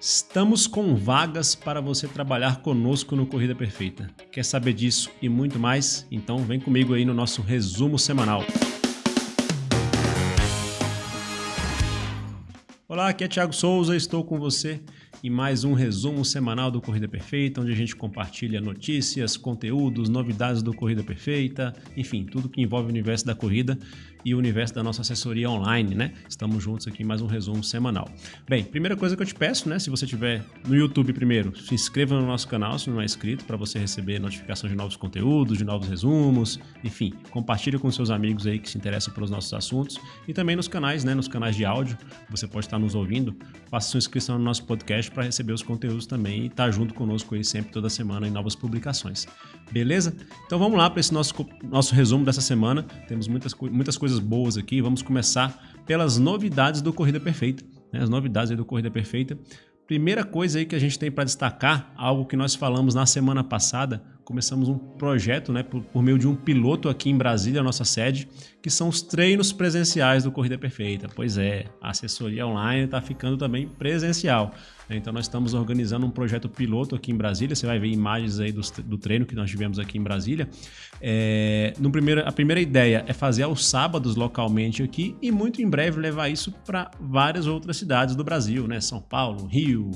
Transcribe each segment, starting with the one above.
Estamos com vagas para você trabalhar conosco no Corrida Perfeita. Quer saber disso e muito mais? Então vem comigo aí no nosso resumo semanal. Olá, aqui é Thiago Souza, estou com você em mais um resumo semanal do Corrida Perfeita, onde a gente compartilha notícias, conteúdos, novidades do Corrida Perfeita, enfim, tudo que envolve o universo da corrida e o universo da nossa assessoria online, né? Estamos juntos aqui em mais um resumo semanal. Bem, primeira coisa que eu te peço, né? Se você estiver no YouTube primeiro, se inscreva no nosso canal se não é inscrito, para você receber notificações de novos conteúdos, de novos resumos, enfim, compartilhe com seus amigos aí que se interessam pelos nossos assuntos e também nos canais, né? Nos canais de áudio, você pode estar nos ouvindo, faça sua inscrição no nosso podcast podcast para receber os conteúdos também e estar tá junto conosco aí sempre, toda semana, em novas publicações. Beleza? Então vamos lá para esse nosso, nosso resumo dessa semana. Temos muitas, muitas coisas boas aqui. Vamos começar pelas novidades do Corrida Perfeita. Né? As novidades do Corrida Perfeita. Primeira coisa aí que a gente tem para destacar, algo que nós falamos na semana passada, começamos um projeto né, por, por, meio de um piloto aqui em Brasília, nossa sede, que são os treinos presenciais do Corrida Perfeita. Pois é, a assessoria online está ficando também presencial. Né? Então nós estamos organizando um projeto piloto aqui em Brasília. Você vai ver imagens aí do, do treino que nós tivemos aqui em Brasília. É, no primeiro, a primeira ideia é fazer aos sábados localmente aqui e muito em breve levar isso para várias outras cidades do Brasil, né? São Paulo, Rio,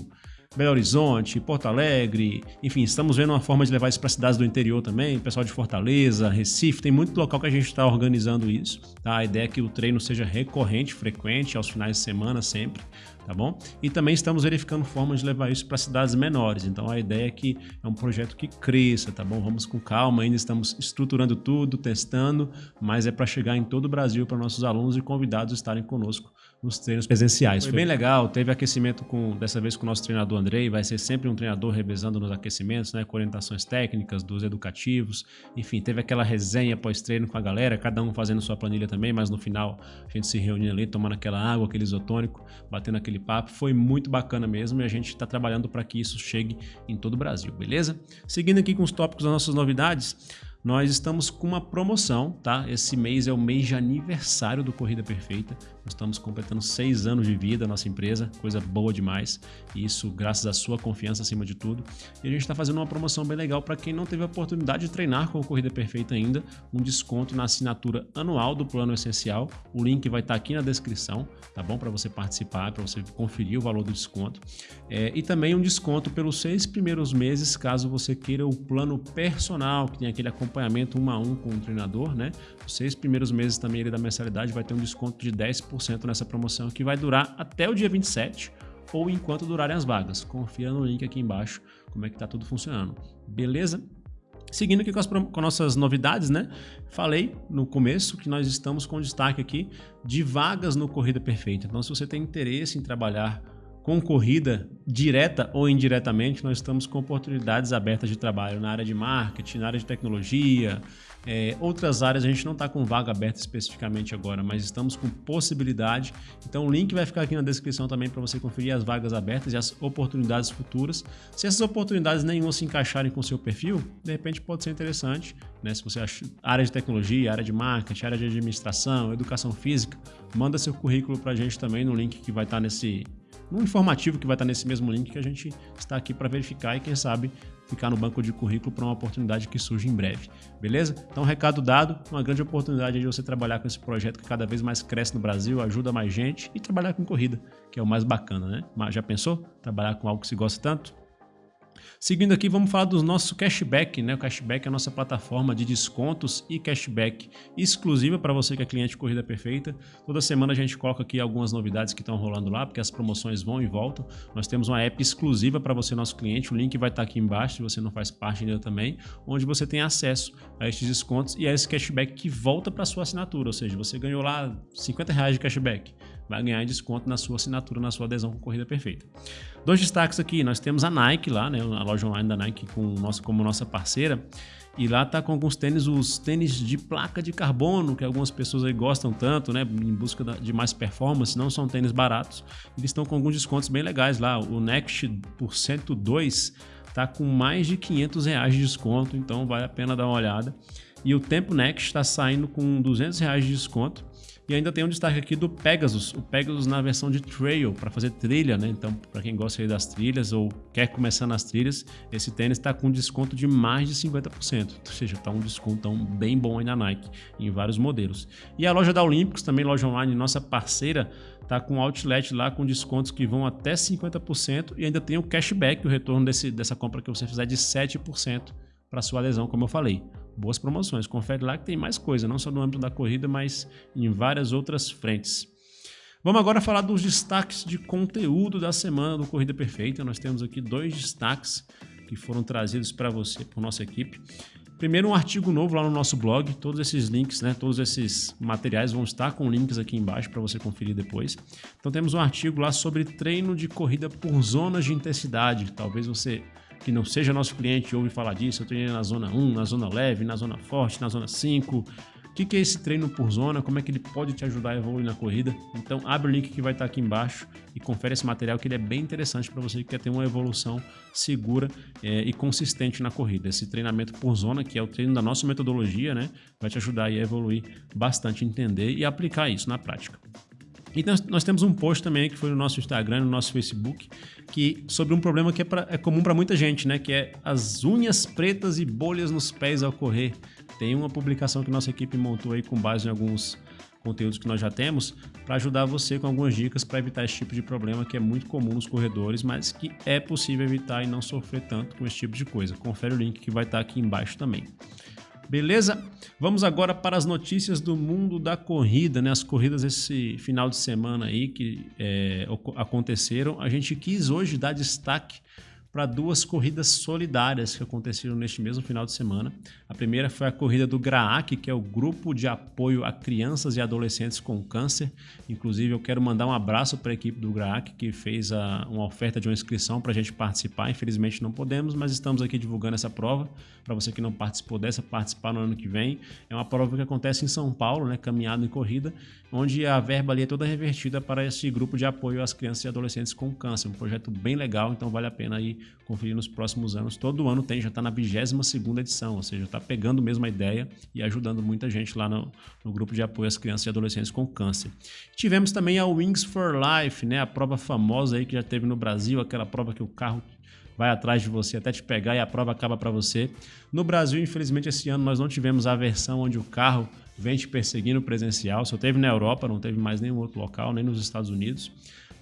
Belo Horizonte, Porto Alegre, enfim, estamos vendo uma forma de levar isso para cidades do interior também, pessoal de Fortaleza, Recife, tem muito local que a gente está organizando isso. Tá? A ideia é que o treino seja recorrente, frequente, aos finais de semana sempre, tá bom? E também estamos verificando formas de levar isso para cidades menores, então a ideia é que é um projeto que cresça, tá bom? Vamos com calma, ainda estamos estruturando tudo, testando, mas é para chegar em todo o Brasil para nossos alunos e convidados estarem conosco nos treinos presenciais. Foi bem legal, teve aquecimento com dessa vez com o nosso treinador Andrei, vai ser sempre um treinador revezando nos aquecimentos, né, com orientações técnicas, dos educativos, enfim, teve aquela resenha pós-treino com a galera, cada um fazendo sua planilha também, mas no final a gente se reunindo ali, tomando aquela água, aquele isotônico, batendo aquele papo, foi muito bacana mesmo e a gente está trabalhando para que isso chegue em todo o Brasil, beleza? Seguindo aqui com os tópicos das nossas novidades, nós estamos com uma promoção, tá? Esse mês é o mês de aniversário do Corrida Perfeita. Nós estamos completando seis anos de vida, nossa empresa, coisa boa demais. Isso graças à sua confiança acima de tudo. E a gente está fazendo uma promoção bem legal para quem não teve a oportunidade de treinar com a Corrida Perfeita ainda, um desconto na assinatura anual do Plano Essencial. O link vai estar tá aqui na descrição, tá bom? Para você participar, para você conferir o valor do desconto. É, e também um desconto pelos seis primeiros meses, caso você queira o plano personal, que tem aquele acompanhamento um a um com o treinador, né? Os seis primeiros meses também ele da mensalidade vai ter um desconto de 10% 10% nessa promoção que vai durar até o dia 27 ou enquanto durarem as vagas. Confira no link aqui embaixo como é que está tudo funcionando. Beleza? Seguindo aqui com as com nossas novidades, né? Falei no começo que nós estamos com destaque aqui de vagas no Corrida Perfeita. Então, se você tem interesse em trabalhar com corrida direta ou indiretamente, nós estamos com oportunidades abertas de trabalho na área de marketing, na área de tecnologia, é, outras áreas a gente não está com vaga aberta especificamente agora, mas estamos com possibilidade. Então o link vai ficar aqui na descrição também para você conferir as vagas abertas e as oportunidades futuras. Se essas oportunidades nenhuma se encaixarem com o seu perfil, de repente pode ser interessante. Né? Se você acha área de tecnologia, área de marketing, área de administração, educação física, manda seu currículo para a gente também no link que vai estar tá nesse no informativo que vai estar nesse mesmo link que a gente está aqui para verificar e quem sabe ficar no banco de currículo para uma oportunidade que surge em breve, beleza? Então, recado dado, uma grande oportunidade de você trabalhar com esse projeto que cada vez mais cresce no Brasil, ajuda mais gente e trabalhar com corrida, que é o mais bacana, né? Mas já pensou? Trabalhar com algo que se gosta tanto? Seguindo aqui, vamos falar do nosso cashback, né? O cashback é a nossa plataforma de descontos e cashback exclusiva para você que é cliente Corrida Perfeita. Toda semana a gente coloca aqui algumas novidades que estão rolando lá, porque as promoções vão e voltam. Nós temos uma app exclusiva para você, nosso cliente. O link vai estar aqui embaixo, se você não faz parte ainda também, onde você tem acesso a estes descontos e a esse cashback que volta para sua assinatura. Ou seja, você ganhou lá 50 reais de cashback vai ganhar desconto na sua assinatura, na sua adesão com Corrida Perfeita. Dois destaques aqui, nós temos a Nike lá, né, a loja online da Nike com nossa, como nossa parceira, e lá tá com alguns tênis, os tênis de placa de carbono, que algumas pessoas aí gostam tanto, né, em busca de mais performance, não são tênis baratos, eles estão com alguns descontos bem legais lá, o Next por 102 tá com mais de 500 reais de desconto, então vale a pena dar uma olhada. E o Tempo Next está saindo com 200 reais de desconto E ainda tem um destaque aqui do Pegasus, o Pegasus na versão de trail, para fazer trilha, né? Então, para quem gosta das trilhas ou quer começar nas trilhas, esse tênis está com desconto de mais de 50%, ou seja, está um desconto bem bom aí na Nike, em vários modelos. E a loja da Olímpicos, também loja online, nossa parceira, tá com outlet lá com descontos que vão até 50% e ainda tem o cashback, o retorno desse, dessa compra que você fizer de 7% para sua adesão, como eu falei. Boas promoções, confere lá que tem mais coisa, não só no âmbito da corrida, mas em várias outras frentes. Vamos agora falar dos destaques de conteúdo da semana do Corrida Perfeita. Nós temos aqui dois destaques que foram trazidos para você, por nossa equipe. Primeiro, um artigo novo lá no nosso blog. Todos esses links, né, todos esses materiais vão estar com links aqui embaixo para você conferir depois. Então, temos um artigo lá sobre treino de corrida por zonas de intensidade. Talvez você que não seja nosso cliente ouve falar disso. Eu treinei na zona 1, na zona leve, na zona forte, na zona 5 o que, é esse treino por zona? Como é que ele pode te ajudar a evoluir na corrida? Então abre o link que vai estar aqui embaixo e confere esse material que ele é bem interessante para você que quer ter uma evolução segura é, e consistente na corrida. Esse treinamento por zona, que é o treino da nossa metodologia, né, vai te ajudar a evoluir bastante, entender e aplicar isso na prática. E nós, temos um post também que foi no nosso Instagram, no nosso Facebook, que sobre um problema que é, pra, é comum para muita gente, né? Que é as unhas pretas e bolhas nos pés ao correr. Tem uma publicação que nossa equipe montou aí com base em alguns conteúdos que nós já temos para ajudar você com algumas dicas para evitar esse tipo de problema que é muito comum nos corredores, mas que é possível evitar e não sofrer tanto com esse tipo de coisa. Confere o link que vai estar aqui embaixo também. Beleza? Vamos agora para as notícias do mundo da corrida, né? As corridas esse final de semana aí que é, aconteceram. A gente quis hoje dar destaque para duas corridas solidárias que aconteceram neste mesmo final de semana. A primeira foi a corrida do GRAAC, que é o Grupo de Apoio a Crianças e Adolescentes com Câncer. Inclusive, eu quero mandar um abraço para a equipe do GRAAC, que fez a, uma oferta de uma inscrição para a gente participar. Infelizmente não podemos, mas estamos aqui divulgando essa prova. Para você que não participou dessa, participar no ano que vem. É uma prova que acontece em São Paulo, né, caminhada e corrida, onde a verba ali é toda revertida para esse grupo de apoio às crianças e adolescentes com câncer. Um projeto bem legal, então vale a pena aí conferir nos próximos anos. Todo ano tem, já está na 22 segunda edição, ou seja, está pegando mesmo a ideia e ajudando muita gente lá no, no, grupo de apoio às crianças e adolescentes com câncer. Tivemos também a Wings for Life, né, a prova famosa aí que já teve no Brasil, aquela prova que o carro vai atrás de você até te pegar e a prova acaba para você. No Brasil, infelizmente, esse ano nós não tivemos a versão onde o carro vem te perseguindo presencial, só teve na Europa, não teve mais nenhum outro local, nem nos Estados Unidos.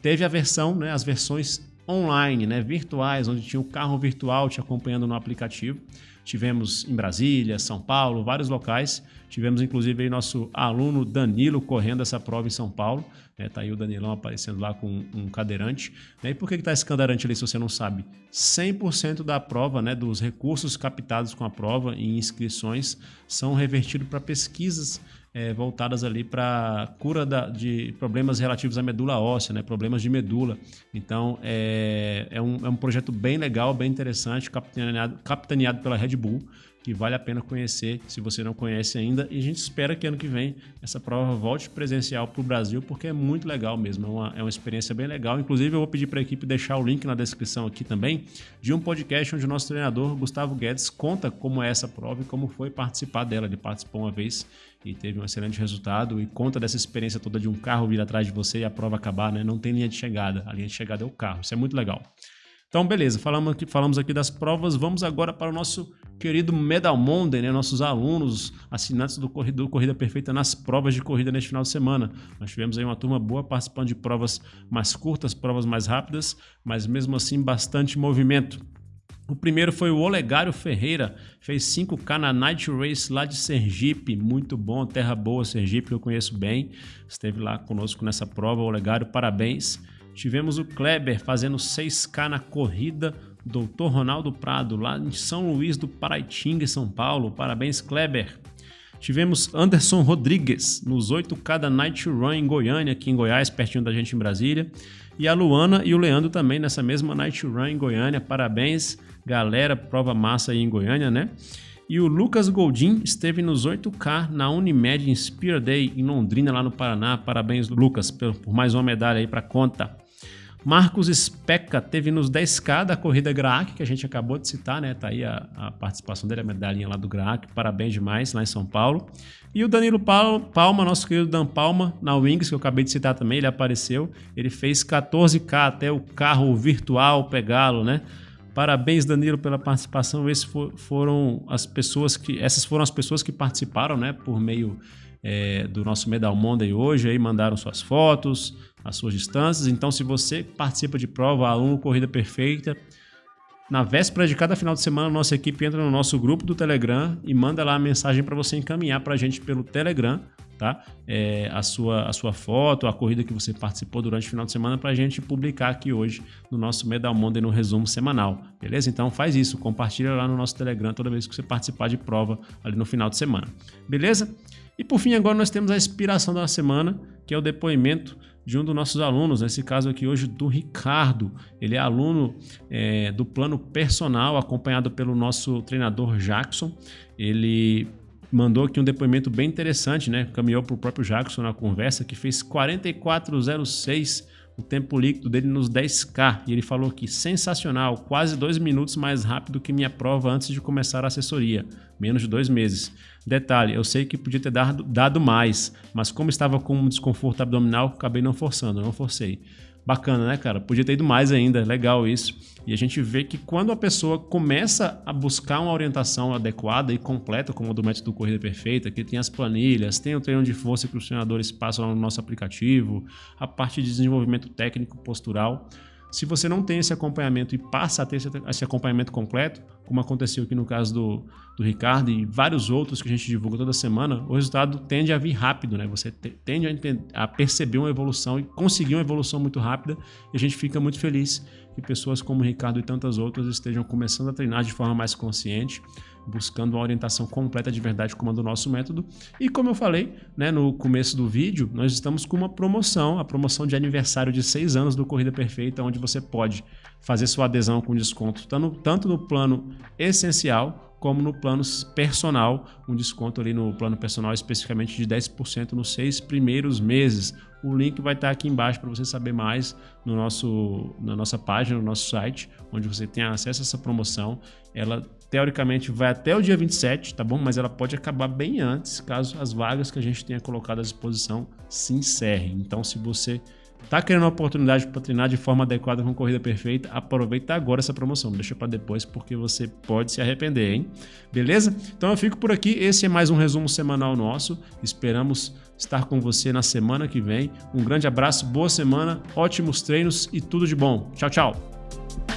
Teve a versão, né, as versões online, né, virtuais, onde tinha o carro virtual te acompanhando no aplicativo. Tivemos em Brasília, São Paulo, vários locais. Tivemos inclusive aí nosso aluno Danilo correndo essa prova em São Paulo. É, tá aí o Danilão aparecendo lá com um cadeirante. Né? E por que está esse cadeirante ali, se você não sabe? 100% da prova, né, dos recursos captados com a prova e inscrições são revertidos para pesquisas é, voltadas ali para cura da, de problemas relativos à medula óssea, né, problemas de medula. Então é, é, um, é um projeto bem legal, bem interessante, capitaneado, capitaneado pela Red Bull que vale a pena conhecer se você não conhece ainda. E a gente espera que ano que vem essa prova volte presencial para o Brasil, porque é muito legal mesmo, é uma, é uma experiência bem legal. Inclusive, eu vou pedir para a equipe deixar o link na descrição aqui também de um podcast onde o nosso treinador, Gustavo Guedes, conta como é essa prova e como foi participar dela. Ele participou uma vez e teve um excelente resultado e conta dessa experiência toda de um carro vir atrás de você e a prova acabar, né? Não tem linha de chegada, a linha de chegada é o carro. Isso é muito legal. Então, beleza, falamos aqui, falamos aqui das provas, vamos agora para o nosso querido Medal Monday, né? nossos alunos, assinantes do Corredor Corrida Perfeita nas provas de corrida neste final de semana. Nós tivemos aí uma turma boa participando de provas mais curtas, provas mais rápidas, mas mesmo assim bastante movimento. O primeiro foi o Olegário Ferreira, fez 5K na Night Race lá de Sergipe, muito bom, terra boa Sergipe, eu conheço bem, esteve lá conosco nessa prova, Olegário, parabéns. Tivemos o Kleber fazendo 6K na corrida Dr. Ronaldo Prado, lá em São Luís do Paraitinga, São Paulo. Parabéns, Kleber. Tivemos Anderson Rodrigues nos 8K da Night Run em Goiânia, aqui em Goiás, pertinho da gente em Brasília. E a Luana e o Leandro também nessa mesma Night Run em Goiânia. Parabéns, galera. Prova massa aí em Goiânia, né? E o Lucas Goldin esteve nos 8K na Unimed Inspire Day em Londrina, lá no Paraná. Parabéns, Lucas, por mais uma medalha aí para conta. Marcos Speca teve nos 10K da corrida Graak, que a gente acabou de citar, né? Tá aí a, a participação dele, a medalhinha lá do Graak. Parabéns demais, lá em São Paulo. E o Danilo Palma, nosso querido Dan Palma, na Wings, que eu acabei de citar também, ele apareceu. Ele fez 14K até o carro virtual pegá-lo, né? Parabéns, Danilo, pela participação. Esses foram as pessoas que, essas foram as pessoas que participaram, né, por meio é, do nosso Medal Monday hoje, aí mandaram suas fotos, as suas distâncias. Então, se você participa de prova, aluno Corrida Perfeita, na véspera de cada final de semana, nossa equipe entra no nosso grupo do Telegram e manda lá a mensagem para você encaminhar para a gente pelo Telegram, tá? É, a, sua, a sua foto, a corrida que você participou durante o final de semana para a gente publicar aqui hoje no nosso Medal Monday no resumo semanal, beleza? Então faz isso, compartilha lá no nosso Telegram toda vez que você participar de prova ali no final de semana, beleza? E por fim, agora nós temos a inspiração da semana, que é o depoimento de um dos nossos alunos, nesse caso aqui hoje do Ricardo. Ele é aluno é, do plano personal, acompanhado pelo nosso treinador Jackson. Ele mandou aqui um depoimento bem interessante, né? Caminhou para o próprio Jackson na conversa, que fez 4406 o tempo líquido dele nos 10K. E ele falou que sensacional, quase dois minutos mais rápido que minha prova antes de começar a assessoria, menos de dois meses. Detalhe, eu sei que podia ter dado, dado mais, mas como estava com um desconforto abdominal, acabei não forçando, não forcei. Bacana, né, cara? Podia ter ido mais ainda, legal isso. E a gente vê que quando a pessoa começa a buscar uma orientação adequada e completa, como a do método Corrida Perfeita, que tem as planilhas, tem o treino de força que os treinadores passam no nosso aplicativo, a parte de desenvolvimento técnico postural, se você não tem esse acompanhamento e passa a ter esse acompanhamento completo, como aconteceu aqui no caso do, do Ricardo e vários outros que a gente divulga toda semana, o resultado tende a vir rápido, né? Você tende a, a perceber uma evolução e conseguir uma evolução muito rápida e a gente fica muito feliz que pessoas como o Ricardo e tantas outras estejam começando a treinar de forma mais consciente, buscando uma orientação completa de verdade como a do nosso método. E como eu falei né, no começo do vídeo, nós estamos com uma promoção, a promoção de aniversário de seis anos do Corrida Perfeita, onde você pode fazer sua adesão com desconto tanto no plano essencial como no plano personal, um desconto ali no plano personal especificamente de 10% nos seis primeiros meses. O link vai estar aqui embaixo para você saber mais no nosso, na nossa página, no nosso site, onde você tem acesso a essa promoção. Ela teoricamente vai até o dia 27, tá bom? Mas ela pode acabar bem antes, caso as vagas que a gente tenha colocado à disposição se encerrem. Então, se você Tá querendo uma oportunidade para treinar de forma adequada com corrida perfeita? Aproveita agora essa promoção, deixa para depois porque você pode se arrepender, hein? Beleza? Então eu fico por aqui, esse é mais um resumo semanal nosso. Esperamos estar com você na semana que vem. Um grande abraço, boa semana, ótimos treinos e tudo de bom. Tchau, tchau.